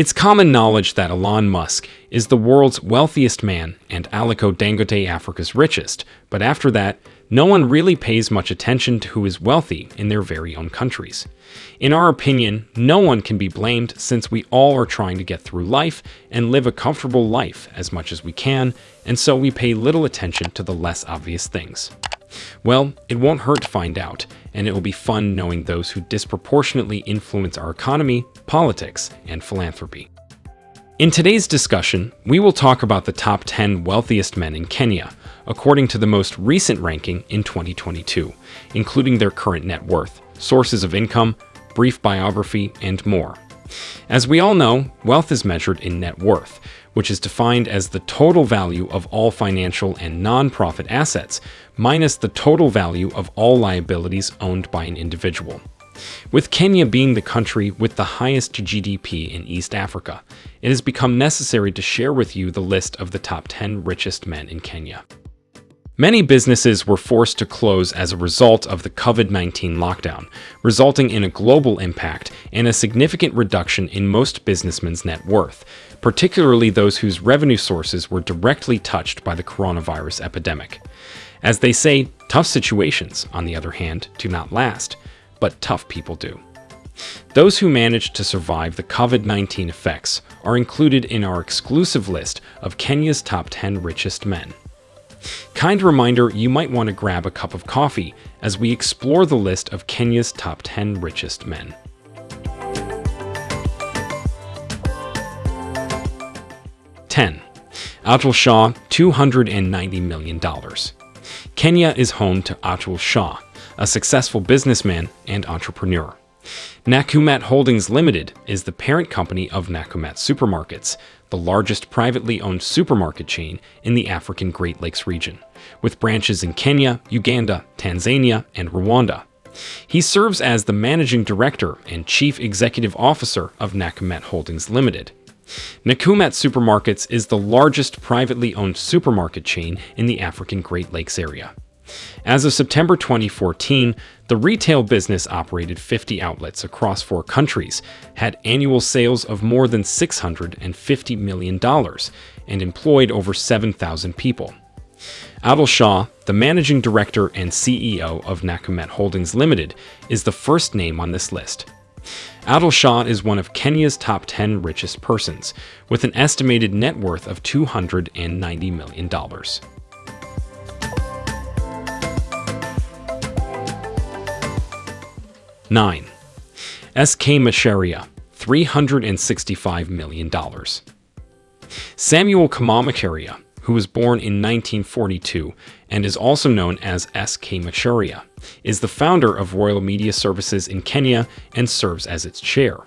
It's common knowledge that Elon Musk is the world's wealthiest man and Aliko Dangote Africa's richest, but after that, no one really pays much attention to who is wealthy in their very own countries. In our opinion, no one can be blamed since we all are trying to get through life and live a comfortable life as much as we can, and so we pay little attention to the less obvious things. Well, it won't hurt to find out, and it will be fun knowing those who disproportionately influence our economy, politics, and philanthropy. In today's discussion, we will talk about the top 10 wealthiest men in Kenya, according to the most recent ranking in 2022, including their current net worth, sources of income, brief biography, and more. As we all know, wealth is measured in net worth, which is defined as the total value of all financial and non-profit assets, minus the total value of all liabilities owned by an individual. With Kenya being the country with the highest GDP in East Africa, it has become necessary to share with you the list of the top 10 richest men in Kenya. Many businesses were forced to close as a result of the COVID-19 lockdown, resulting in a global impact and a significant reduction in most businessmen's net worth, particularly those whose revenue sources were directly touched by the coronavirus epidemic. As they say, tough situations, on the other hand, do not last, but tough people do. Those who managed to survive the COVID-19 effects are included in our exclusive list of Kenya's top 10 richest men. Kind reminder, you might want to grab a cup of coffee as we explore the list of Kenya's top 10 richest men. Ten. Atul Shah, $290 million. Kenya is home to Atul Shah, a successful businessman and entrepreneur. Nakumatt Holdings Limited is the parent company of Nakumatt Supermarkets, the largest privately owned supermarket chain in the African Great Lakes region, with branches in Kenya, Uganda, Tanzania, and Rwanda. He serves as the managing director and chief executive officer of Nakumatt Holdings Limited. Nakumatt Supermarkets is the largest privately owned supermarket chain in the African Great Lakes area. As of September 2014, the retail business operated 50 outlets across four countries, had annual sales of more than $650 million, and employed over 7,000 people. Atul Shah, the managing director and CEO of Nakumatt Holdings Limited, is the first name on this list. Atul Shah is one of Kenya's top 10 richest persons, with an estimated net worth of $290 million. 9. S.K. Macharia, $365 million. Samuel Kamau Macharia, who was born in 1942 and is also known as S.K. Macharia, is the founder of Royal Media Services in Kenya and serves as its chair.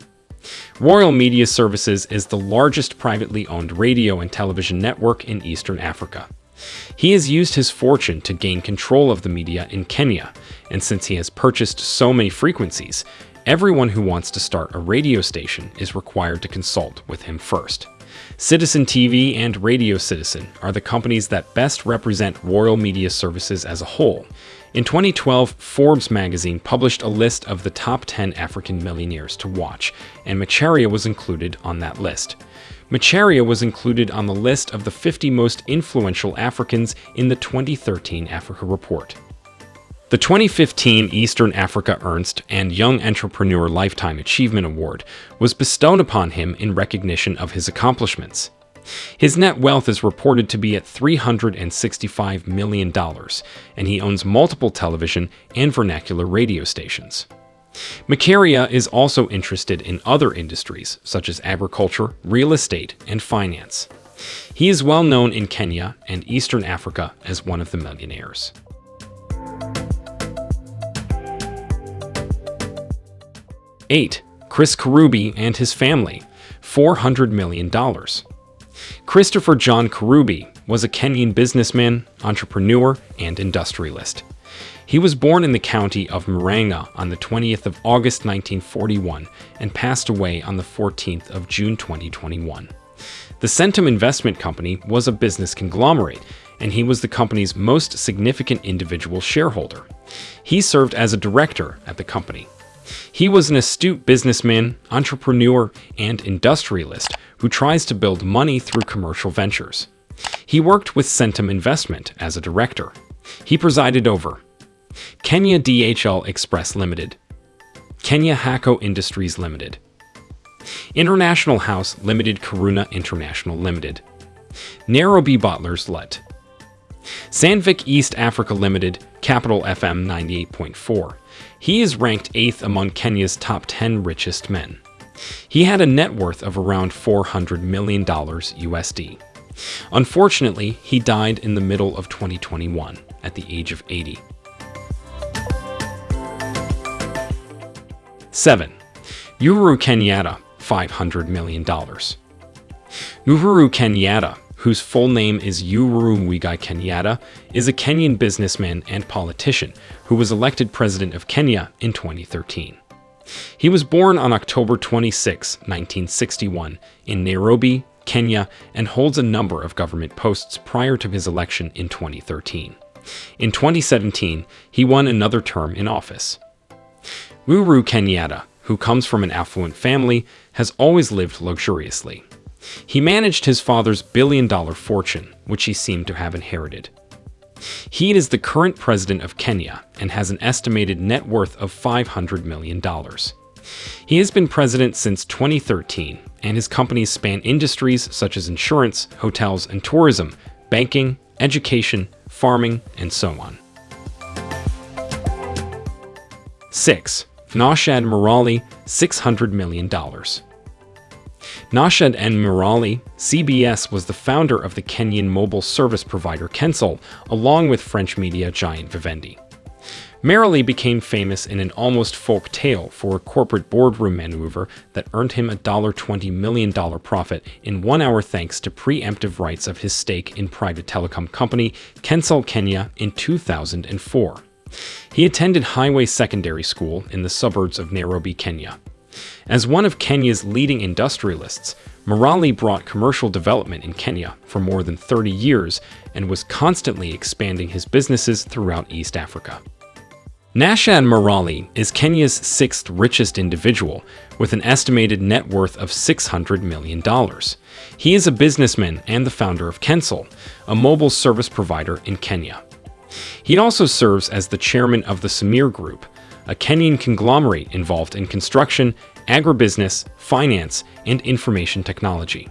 Royal Media Services is the largest privately owned radio and television network in Eastern Africa. He has used his fortune to gain control of the media in Kenya, and since he has purchased so many frequencies, everyone who wants to start a radio station is required to consult with him first. Citizen TV and Radio Citizen are the companies that best represent Royal Media Services as a whole. In 2012, Forbes magazine published a list of the top 10 African millionaires to watch, and Macharia was included on that list. Macharia was included on the list of the 50 most influential Africans in the 2013 Africa Report. The 2015 Eastern Africa Ernst and Young Entrepreneur Lifetime Achievement Award was bestowed upon him in recognition of his accomplishments. His net wealth is reported to be at $365 million, and he owns multiple television and vernacular radio stations. Macharia is also interested in other industries such as agriculture, real estate, and finance. He is well known in Kenya and Eastern Africa as one of the millionaires. Eight, Chris Kirubi and his family, $400 million. Christopher John Kirubi was a Kenyan businessman, entrepreneur, and industrialist. He was born in the county of Murang'a on the 20th of August 1941 and passed away on the 14th of June 2021. The Centum Investment Company was a business conglomerate, and he was the company's most significant individual shareholder. He served as a director at the company. He was an astute businessman, entrepreneur, and industrialist who tries to build money through commercial ventures. He worked with Centum Investment as a director. He presided over Kenya DHL Express Limited, Kenya Haco Industries Limited, International House Limited Karuna International Limited, Nairobi Bottlers Let, Sandvik East Africa Limited, Capital FM 98.4. He is ranked 8th among Kenya's top 10 richest men. He had a net worth of around $400 million USD. Unfortunately, he died in the middle of 2021 at the age of 80. 7. Uhuru Kenyatta, $500 million. Uhuru Kenyatta, whose full name is Uhuru Muigai Kenyatta, is a Kenyan businessman and politician who was elected president of Kenya in 2013. He was born on October 26, 1961, in Nairobi, Kenya, and holds a number of government posts prior to his election in 2013. In 2017, he won another term in office. Uhuru Kenyatta, who comes from an affluent family, has always lived luxuriously. He managed his father's billion-dollar fortune, which he seemed to have inherited. He is the current president of Kenya and has an estimated net worth of $500 million. He has been president since 2013, and his companies span industries such as insurance, hotels and tourism, banking, education, farming, and so on. 6. Naushad Merali, $600 million. Naushad N. Merali, CBS was the founder of the Kenyan mobile service provider Kencell, along with French media giant Vivendi. Merali became famous in an almost folk tale for a corporate boardroom maneuver that earned him a $20 million profit in one hour thanks to preemptive rights of his stake in private telecom company Kencell Kenya in 2004. He attended Highway Secondary School in the suburbs of Nairobi, Kenya. As one of Kenya's leading industrialists, Merali brought commercial development in Kenya for more than 30 years and was constantly expanding his businesses throughout East Africa. Naushad Merali is Kenya's sixth richest individual, with an estimated net worth of $600 million. He is a businessman and the founder of Kencell, a mobile service provider in Kenya. He also serves as the chairman of the Sameer Group, a Kenyan conglomerate involved in construction, agribusiness, finance, and information technology.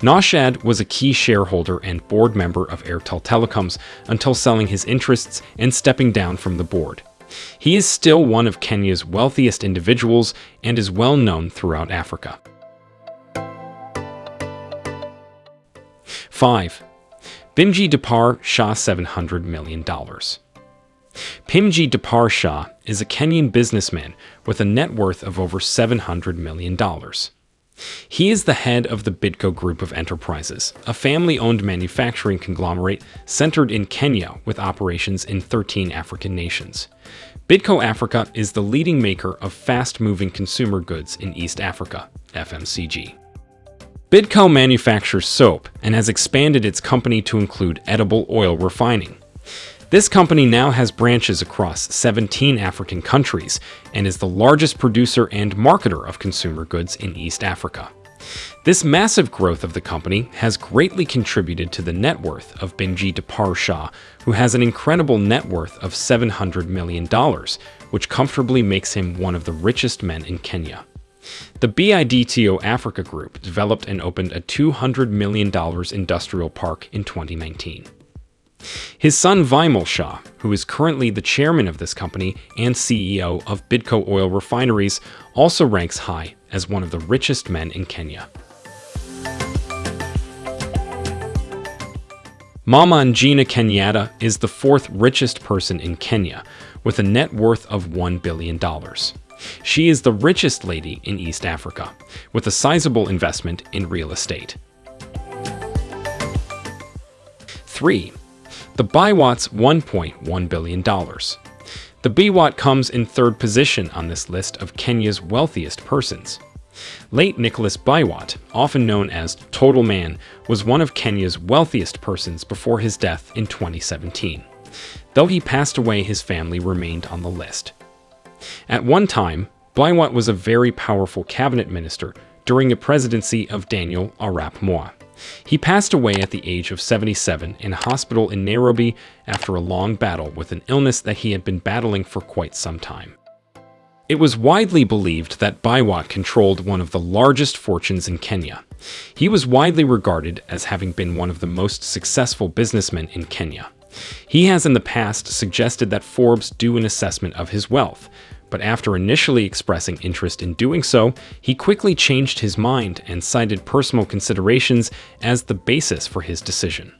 Naushad was a key shareholder and board member of Airtel Telecoms until selling his interests and stepping down from the board. He is still one of Kenya's wealthiest individuals and is well known throughout Africa. 5. Bhimji Depar Shah $700 million. Bhimji Depar Shah is a Kenyan businessman with a net worth of over $700 million. He is the head of the Bidco Group of Enterprises, a family-owned manufacturing conglomerate centered in Kenya with operations in 13 African nations. Bidco Africa is the leading maker of fast-moving consumer goods in East Africa, FMCG. Bidco manufactures soap and has expanded its company to include edible oil refining. This company now has branches across 17 African countries and is the largest producer and marketer of consumer goods in East Africa. This massive growth of the company has greatly contributed to the net worth of Bhimji Depar Shah, who has an incredible net worth of $700 million, which comfortably makes him one of the richest men in Kenya. The Bidco Africa Group developed and opened a $200 million industrial park in 2019. His son Vimal Shah, who is currently the chairman of this company and CEO of Bidco Oil Refineries, also ranks high as one of the richest men in Kenya. Mama Ngina Kenyatta is the fourth richest person in Kenya, with a net worth of $1 billion. She is the richest lady in East Africa, with a sizable investment in real estate. 3 the Biwott's $1.1 billion. The Biwott comes in third position on this list of Kenya's wealthiest persons. Late Nicholas Biwott, often known as Total Man, was one of Kenya's wealthiest persons before his death in 2017. Though he passed away, his family remained on the list. At one time, Biwott was a very powerful cabinet minister during the presidency of Daniel Arap Moi. He passed away at the age of 77 in a hospital in Nairobi after a long battle with an illness that he had been battling for quite some time. It was widely believed that Biwott controlled one of the largest fortunes in Kenya. He was widely regarded as having been one of the most successful businessmen in Kenya. He has in the past suggested that Forbes do an assessment of his wealth, but after initially expressing interest in doing so, he quickly changed his mind and cited personal considerations as the basis for his decision.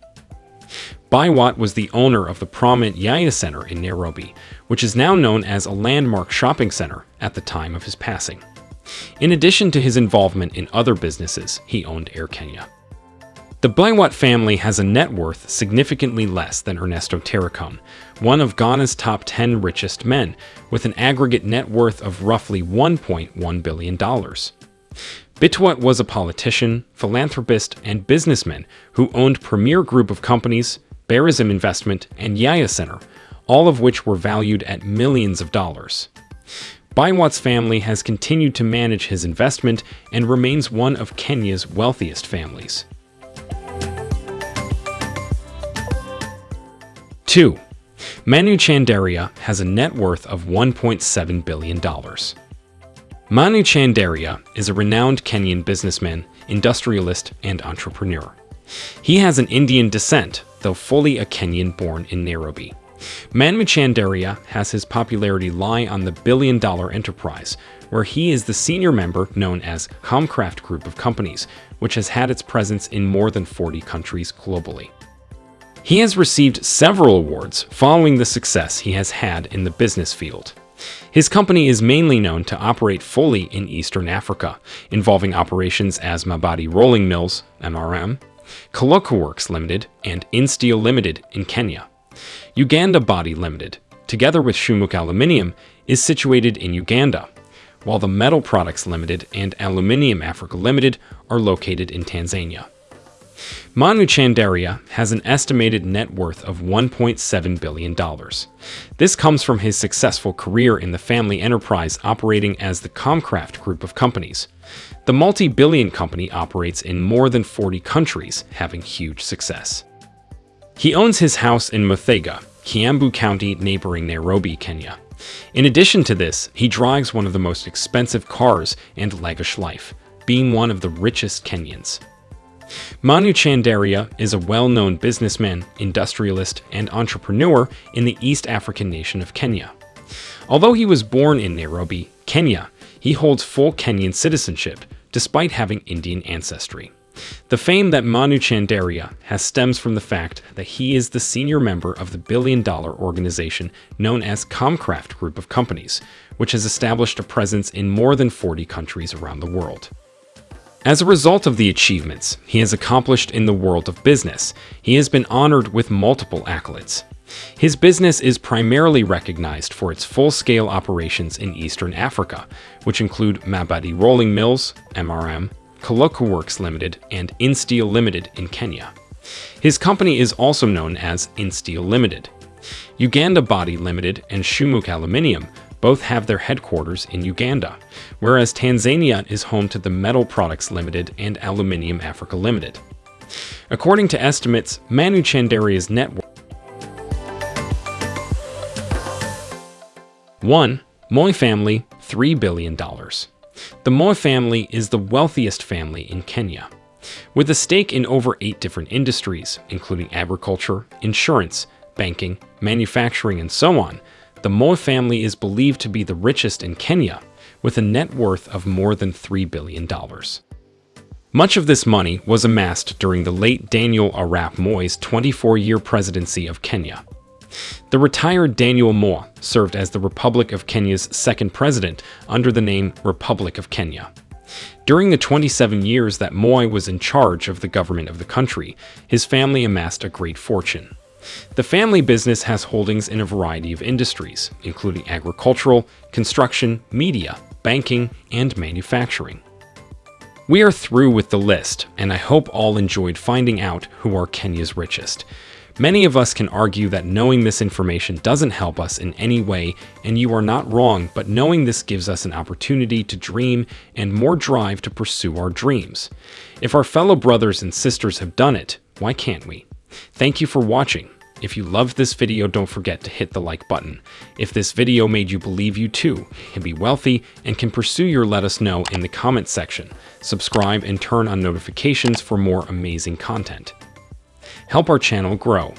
Biwott was the owner of the prominent Yaya Center in Nairobi, which is now known as a landmark shopping center at the time of his passing. In addition to his involvement in other businesses, he owned Air Kenya. The Biwott family has a net worth significantly less than Ernesto Taricone, one of Ghana's top 10 richest men, with an aggregate net worth of roughly $1.1 billion. Biwott was a politician, philanthropist, and businessman who owned Premier Group of Companies, Barism Investment, and Yaya Center, all of which were valued at millions of dollars. Biwott's family has continued to manage his investment and remains one of Kenya's wealthiest families. 2. Manu Chandaria has a net worth of $1.7 billion. Manu Chandaria is a renowned Kenyan businessman, industrialist, and entrepreneur. He has an Indian descent, though fully a Kenyan born in Nairobi. Manu Chandaria has his popularity lie on the billion-dollar enterprise, where he is the senior member known as Comcraft Group of Companies, which has had its presence in more than 40 countries globally. He has received several awards following the success he has had in the business field. His company is mainly known to operate fully in Eastern Africa, involving operations as Mabati Rolling Mills, MRM, Koloku Works Limited, and Insteel Limited in Kenya. Uganda Baati Limited, together with Shumuk Aluminium, is situated in Uganda, while the Metal Products Limited and Aluminium Africa Limited are located in Tanzania. Manu Chandaria has an estimated net worth of $1.7 billion. This comes from his successful career in the family enterprise operating as the Comcraft group of companies. The multi-billion company operates in more than 40 countries, having huge success. He owns his house in Muthaiga, Kiambu County neighboring Nairobi, Kenya. In addition to this, he drives one of the most expensive cars and lavish life, being one of the richest Kenyans. Manu Chandaria is a well-known businessman, industrialist, and entrepreneur in the East African nation of Kenya. Although he was born in Nairobi, Kenya, he holds full Kenyan citizenship, despite having Indian ancestry. The fame that Manu Chandaria has stems from the fact that he is the senior member of the billion-dollar organization known as Comcraft Group of Companies, which has established a presence in more than 40 countries around the world. As a result of the achievements he has accomplished in the world of business, he has been honored with multiple accolades. His business is primarily recognized for its full-scale operations in Eastern Africa, which include Mabati Rolling Mills, MRM, Koloku Works Limited, and Insteel Limited in Kenya. His company is also known as Insteel Limited. Uganda Baati Limited and Shumuk Aluminium both have their headquarters in Uganda, whereas Tanzania is home to the Metal Products Limited and Aluminium Africa Limited. According to estimates, Manu Chandaria's net worth 1. Moi family, $3 billion. The Moi family is the wealthiest family in Kenya. With a stake in over eight different industries, including agriculture, insurance, banking, manufacturing, and so on, the Moi family is believed to be the richest in Kenya, with a net worth of more than $3 billion. Much of this money was amassed during the late Daniel Arap Moi's 24-year presidency of Kenya. The retired Daniel Moi served as the Republic of Kenya's second president under the name Republic of Kenya. During the 27 years that Moi was in charge of the government of the country, his family amassed a great fortune. The family business has holdings in a variety of industries, including agricultural, construction, media, banking, and manufacturing. We are through with the list, and I hope all enjoyed finding out who are Kenya's richest. Many of us can argue that knowing this information doesn't help us in any way, and you are not wrong, but knowing this gives us an opportunity to dream and more drive to pursue our dreams. If our fellow brothers and sisters have done it, why can't we? Thank you for watching. If you loved this video, don't forget to hit the like button. If this video made you believe you too can be wealthy and can pursue your let us know in the comments section. Subscribe and turn on notifications for more amazing content. Help our channel grow.